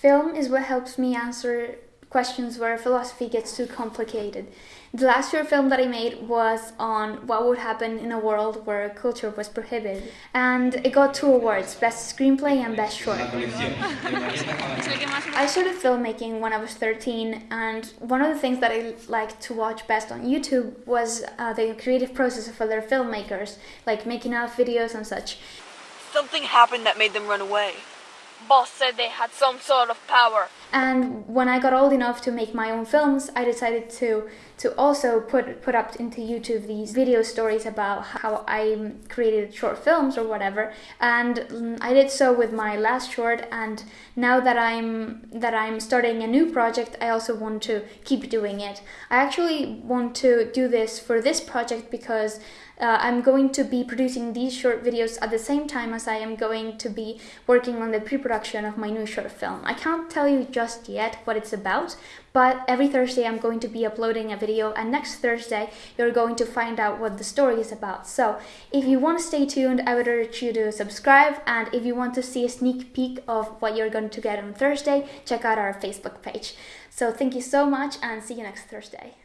Film is what helps me answer questions where philosophy gets too complicated. The last short film that I made was on what would happen in a world where culture was prohibited. And it got two awards, Best Screenplay and Best Short. I started filmmaking when I was 13 and one of the things that I liked to watch best on YouTube was uh, the creative process of other filmmakers, like making of videos and such. Something happened that made them run away. Boss said they had some sort of power. And when I got old enough to make my own films, I decided to to also put put up into YouTube these video stories about how I created short films or whatever. And mm, I did so with my last short. And now that I'm that I'm starting a new project, I also want to keep doing it. I actually want to do this for this project because uh, I'm going to be producing these short videos at the same time as I am going to be working on the pre-production of my new short film. I can't tell you just yet what it's about, but every Thursday I'm going to be uploading a video and next Thursday you're going to find out what the story is about. So if you want to stay tuned, I would urge you to subscribe and if you want to see a sneak peek of what you're going to get on Thursday, check out our Facebook page. So thank you so much and see you next Thursday.